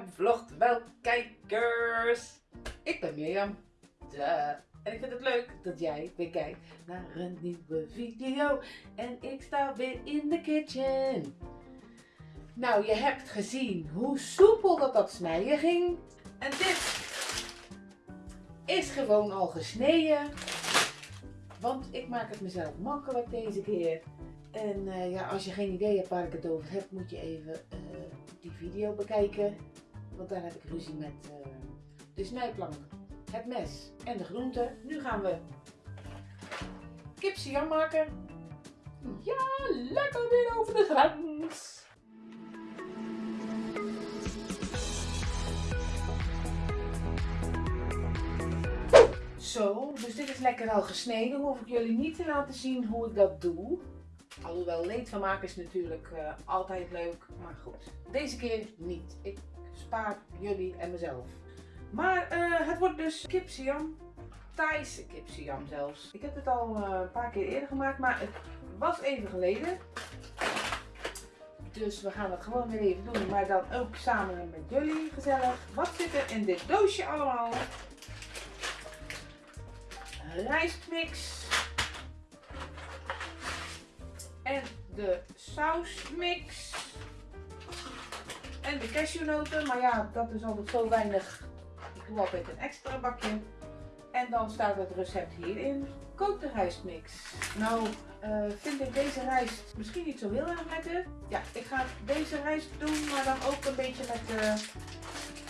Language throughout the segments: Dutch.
Vlogt wel kijkers. Ik ben Mirjam. En ik vind het leuk dat jij weer kijkt naar een nieuwe video. En ik sta weer in de kitchen. Nou, je hebt gezien hoe soepel dat dat snijden ging. En dit is gewoon al gesneden. Want ik maak het mezelf makkelijk deze keer. En uh, ja, als je geen idee hebt waar ik het over heb, moet je even uh, die video bekijken. Want daar heb ik ruzie met uh, de snijplank, het mes en de groenten. Nu gaan we kipsiam maken. Ja, lekker weer over de grens. Zo, dus dit is lekker al gesneden. Hoef ik jullie niet te laten zien hoe ik dat doe. Alhoewel leed van maken is natuurlijk uh, altijd leuk, maar goed. Deze keer niet. Spaar jullie en mezelf. Maar uh, het wordt dus kipsiam. Thaise kipsiam zelfs. Ik heb het al uh, een paar keer eerder gemaakt, maar het was even geleden. Dus we gaan het gewoon weer even doen, maar dan ook samen met jullie gezellig. Wat zit er in dit doosje allemaal? rijstmix. En de sausmix. En de cashewnoten. Maar ja, dat is altijd zo weinig. Ik doe altijd een extra bakje. En dan staat het recept hierin. Kook de rijstmix. Nou, uh, vind ik deze rijst misschien niet zo heel erg lekker. Ja, ik ga deze rijst doen, maar dan ook een beetje met de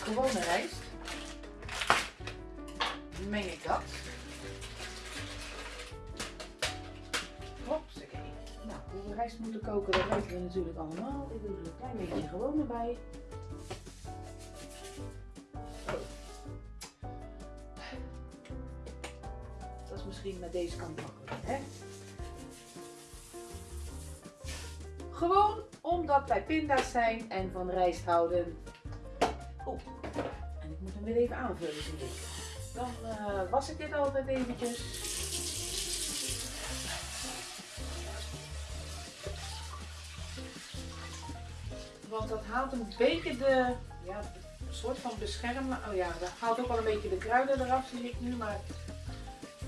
gewone rijst. Meng ik dat. Rijst moeten koken, dat weten we natuurlijk allemaal. Ik doe er een klein beetje gewoon erbij. Oh. Dat is misschien met deze kant makkelijker, hè? Gewoon omdat wij pinda's zijn en van rijst houden. Oeh, en ik moet hem weer even aanvullen, zie ik. Dan uh, was ik dit altijd eventjes. Want dat haalt een beetje de, ja, een soort van beschermen. Oh ja, dat haalt ook wel een beetje de kruiden eraf, zie ik nu. Maar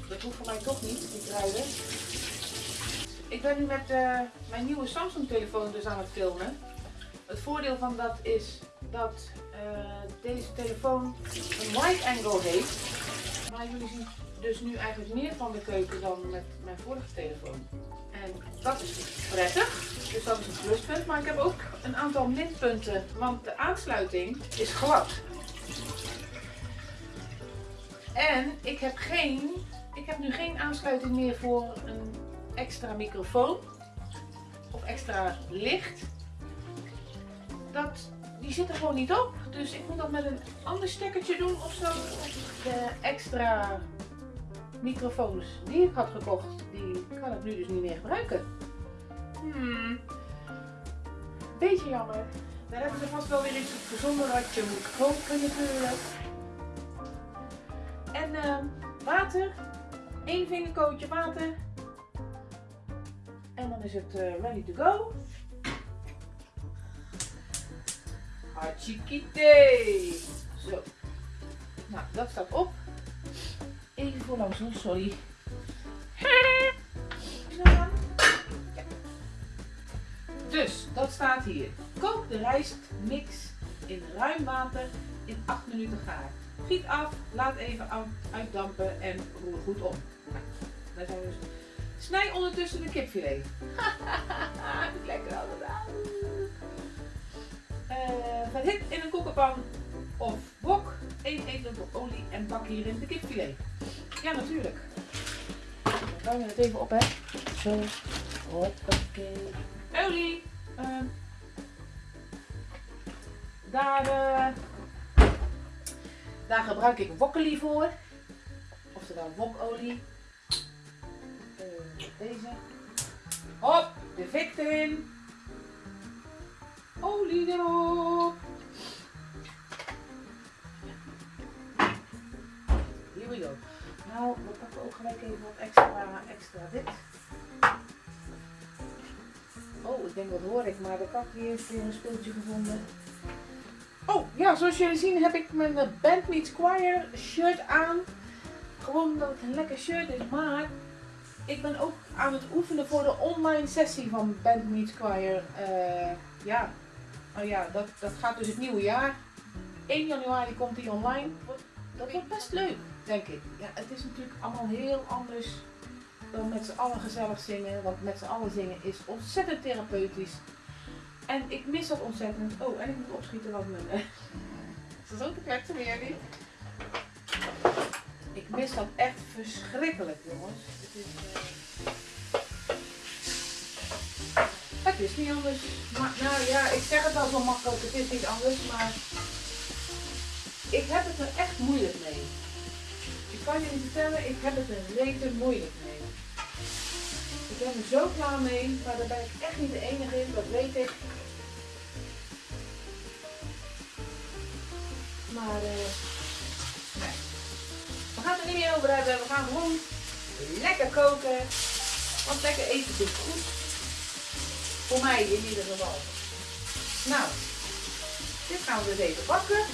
dat hoeft voor mij toch niet, die kruiden. Ik ben nu met uh, mijn nieuwe Samsung telefoon dus aan het filmen. Het voordeel van dat is dat uh, deze telefoon een wide angle heeft. Maar jullie zien dus nu eigenlijk meer van de keuken dan met mijn vorige telefoon. En dat is prettig. Dus dat is een pluspunt. Maar ik heb ook een aantal minpunten. Want de aansluiting is glad. En ik heb geen. Ik heb nu geen aansluiting meer voor een extra microfoon. Of extra licht. Dat, die zit er gewoon niet op. Dus ik moet dat met een ander stekkertje doen of zo. De extra microfoons die ik had gekocht, die kan ik nu dus niet meer gebruiken. Hmm. Beetje jammer. Daar hebben ze vast wel weer iets op gezonden wat je moet koken natuurlijk. En uh, water. Eén vingerkootje water. En dan is het uh, ready to go. Hachikite. Langs hoor, sorry. Dus, dat staat hier. Kook de rijstmix in ruim water in 8 minuten gaar. Giet af, laat even uitdampen en roer goed om. Nou, daar zijn we dus. Snij ondertussen de kipfilet. Lekker al gedaan. Uh, verhit in een koekenpan of wok 1 eetlepel olie en bak hierin de kipfilet. Ja, natuurlijk. Dan ruimen het even op, hè. Zo. Hoppakee. Olie. Uh, daar, uh, daar gebruik ik wokkelie voor. Oftewel wokolie. Uh, deze. Hop, de vik erin. Olie erop. Nou, we pakken ook gelijk even wat extra, extra dit. Oh, ik denk wat hoor ik, maar de kat die heeft weer een speeltje gevonden. Oh, ja, zoals jullie zien heb ik mijn Band Meets Choir shirt aan. Gewoon omdat het een lekker shirt is, maar ik ben ook aan het oefenen voor de online sessie van Band Meets Choir. Eh, ja, oh ja dat, dat gaat dus het nieuwe jaar. 1 januari komt die online. Dat wordt best leuk, denk ik. Ja, het is natuurlijk allemaal heel anders dan met z'n allen gezellig zingen. Want met z'n allen zingen is ontzettend therapeutisch. En ik mis dat ontzettend. Oh, en ik moet opschieten wat mijn... eh, Is dat ook te kletsen bij jullie? Ik mis dat echt verschrikkelijk, jongens. Het is... eh, Het is niet anders. Maar, nou ja, ik zeg het al zo makkelijk. Het is niet anders, maar... Ik heb het er echt moeilijk mee. Kan niet vertellen, ik heb het er rete moeilijk mee. Ik ben er zo klaar mee, maar daar ben ik echt niet de enige in, dat weet ik. Maar nee. we gaan het er niet meer over hebben. We gaan gewoon lekker koken. Want lekker eten doet goed. Voor mij in ieder geval. Nou, dit gaan we dus even bakken.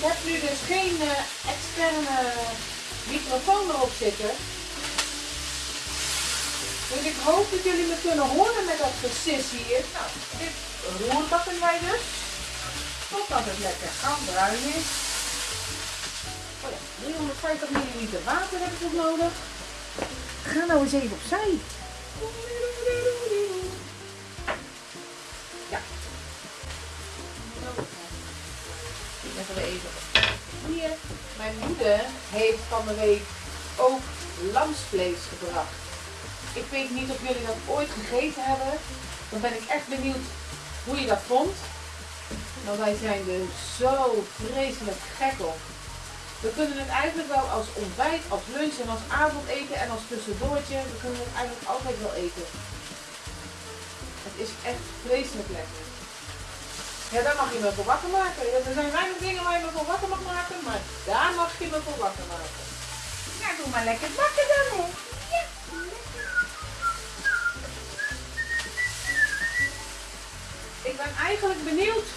Ik heb nu dus geen eh, externe microfoon erop zitten. Dus ik hoop dat jullie me kunnen horen met dat gesis hier. Nou, dit roerbakken wij dus. Totdat het lekker gaan bruin is. Oh ja, 350 ml water heb ik nog nodig. Ga nou eens even opzij. Hier. Mijn moeder heeft van de week ook lamsvlees gebracht. Ik weet niet of jullie dat ooit gegeten hebben. Dan ben ik echt benieuwd hoe je dat vond. Nou, wij zijn er zo vreselijk gek op. We kunnen het eigenlijk wel als ontbijt, als lunch en als avondeten en als tussendoortje. We kunnen het eigenlijk altijd wel eten. Het is echt vreselijk lekker. Ja, daar mag je me voor wakker maken. Er zijn weinig dingen waar je me voor wakker mag maken, maar daar mag je me voor wakker maken. Ja, doe maar lekker bakken dan, hè. Ja. Ik ben eigenlijk benieuwd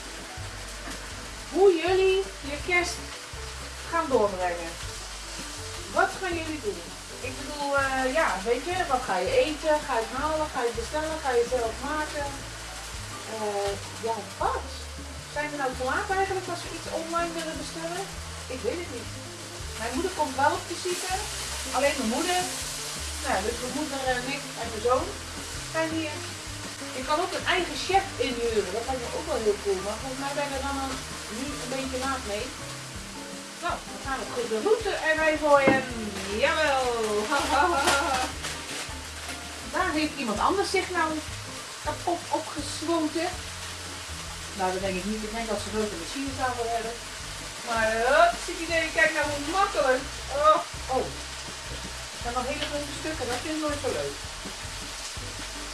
hoe jullie je kerst gaan doorbrengen. Wat gaan jullie doen? Ik bedoel, eh, ja, weet je, wat ga je eten? Ga je het halen? Ga je het bestellen? Ga je het zelf maken? Eh, ja, wat? Zijn we nou te laat eigenlijk als we iets online willen bestellen? Ik weet het niet. Mijn moeder komt wel op visite. Alleen mijn moeder. Nou, dus mijn moeder en ik en mijn zoon zijn hier. Ik kan ook een eigen chef inhuren. Dat lijkt me ook wel heel cool. Maar volgens mij ben ik er dan al nu een beetje laat mee. Nou, dan gaan we de route en wij gooien. Jawel! Daar heeft iemand anders zich nou kapot opgesloten. Nou, dat denk ik niet. Ik denk dat ze grote machines aan willen hebben. Maar, uh, zit idee, kijk nou hoe makkelijk. Oh, oh. Er zijn nog hele grote stukken, dat vind ik nooit zo leuk.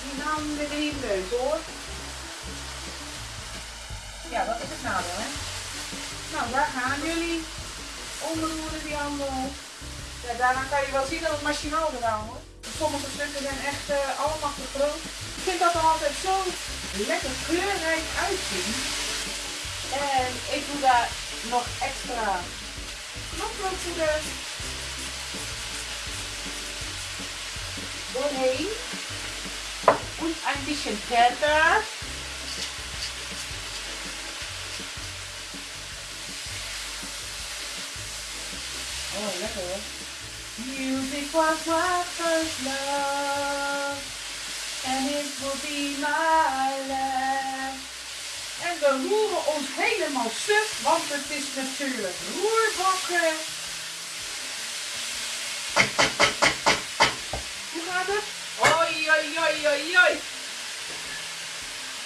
Die we weer niet leuk hoor. Ja, dat is het nadeel, hè. Nou, daar gaan jullie. Onderroeren die handel. Ja, daarna kan je wel zien dat het machinaal gedaan wordt. Sommige stukken zijn echt eh, allemaal te groot. Ik vind dat altijd zo lekker kleurrijk uitzien. En ik doe daar nog extra knoflookpoeder doorheen. Und ein bisschen Pfeffer. Oh, lekker hoor. Music was my love. It will be my last. En we roeren ons helemaal suf, want het is natuurlijk roerbakken. Hoe gaat het? Oi, oi, oi, oi, oi.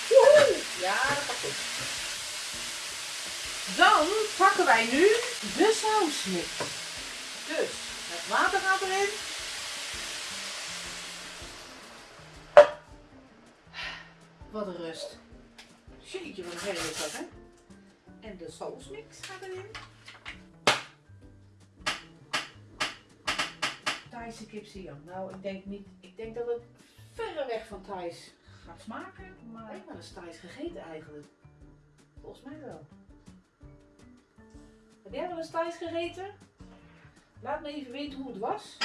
Woehoe. Ja, dat gaat goed. Dan pakken wij nu de sausmix. Dus, het water gaat erin. Wat een rust. Jeetje, wat een is dat, hè? En de sausmix gaat erin. Thaise kipsiam. Nou, ik denk niet. Ik denk dat het verre weg van Thais gaat smaken. Maar ik heb wel eens Thais gegeten eigenlijk. Volgens mij wel. Heb jij wel eens Thais gegeten? Laat me even weten hoe het was.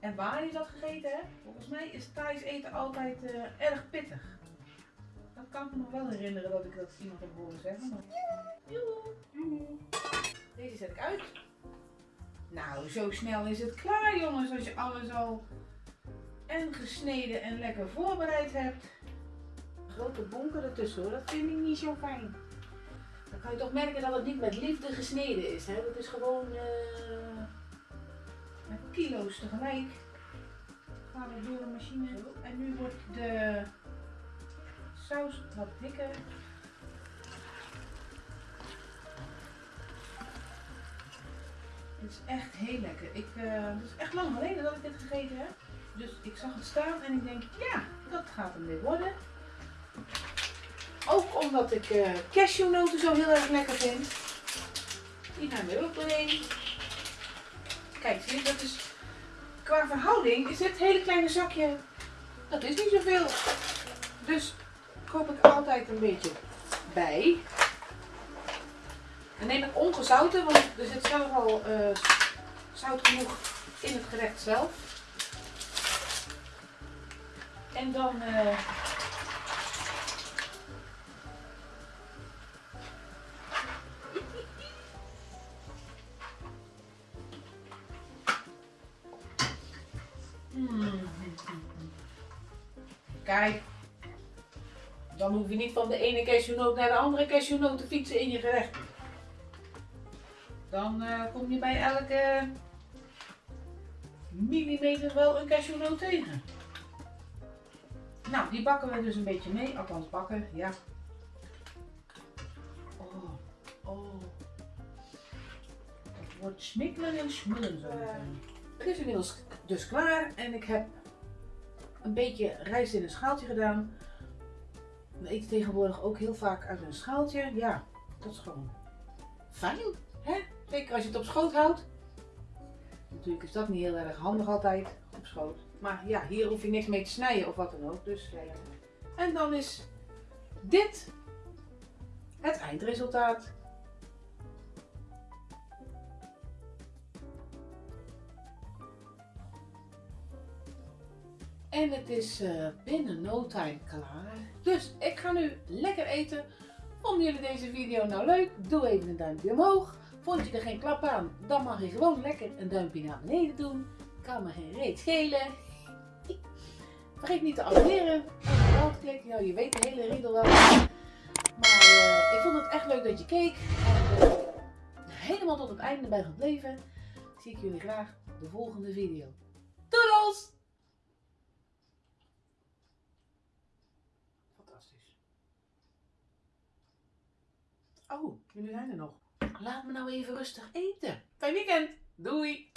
En waar je dat gegeten hebt. Volgens mij is Thais eten altijd eh, erg pittig. Dat kan ik me nog wel herinneren dat ik dat iemand heb horen zeggen. Maar... Deze zet ik uit. Nou, zo snel is het klaar jongens als je alles al en gesneden en lekker voorbereid hebt. Grote bonken ertussen hoor, dat vind ik niet zo fijn. Dan kan je toch merken dat het niet met liefde gesneden is. Hè? Dat is gewoon uh, met kilo's tegelijk. Gaan we door de machine. En nu wordt de saus wat dikker. Het is echt heel lekker. Ik, uh, het is echt lang geleden dat ik dit gegeten heb. Dus ik zag het staan en ik denk, ja, dat gaat hem weer worden. Ook omdat ik uh, cashewnoten zo heel erg lekker vind. Die gaan er ook doorheen. Kijk, zie je, dat is qua verhouding is dit hele kleine zakje, dat is niet zoveel. Dus koop ik altijd een beetje bij. Dan neem ik ongezouten, want er zit zelf al uh, zout genoeg in het gerecht zelf. En dan uh, Kijk, dan hoef je niet van de ene cashewnoot naar de andere cashewnoot te fietsen in je gerecht. Dan uh, kom je bij elke millimeter wel een cashewnoot tegen. Nou, die bakken we dus een beetje mee. Althans bakken, ja. Oh, oh. Het wordt smikkelen en smullen zo meteen. Het is inmiddels dus klaar en ik heb een beetje rijst in een schaaltje gedaan. We eten tegenwoordig ook heel vaak uit een schaaltje. Ja, dat is gewoon fijn. Hè? Zeker als je het op schoot houdt. Natuurlijk is dat niet heel erg handig altijd op schoot. Maar ja, hier hoef je niks mee te snijden of wat dan ook. Dus, en dan is dit het eindresultaat. En het is uh, binnen no time klaar. Dus ik ga nu lekker eten. Vonden jullie deze video nou leuk? Doe even een duimpje omhoog. Vond je er geen klap aan? Dan mag je gewoon lekker een duimpje naar beneden doen. Kan me geen reet schelen. Vergeet niet te abonneren. En de te klikken. Ja, je weet de hele riedel wel. Maar uh, ik vond het echt leuk dat je keek. En uh, helemaal tot het einde bij gebleven. Zie ik jullie graag de volgende video. Doedels! Oh, jullie zijn er nog. Laat me nou even rustig eten. Fijn weekend. Doei!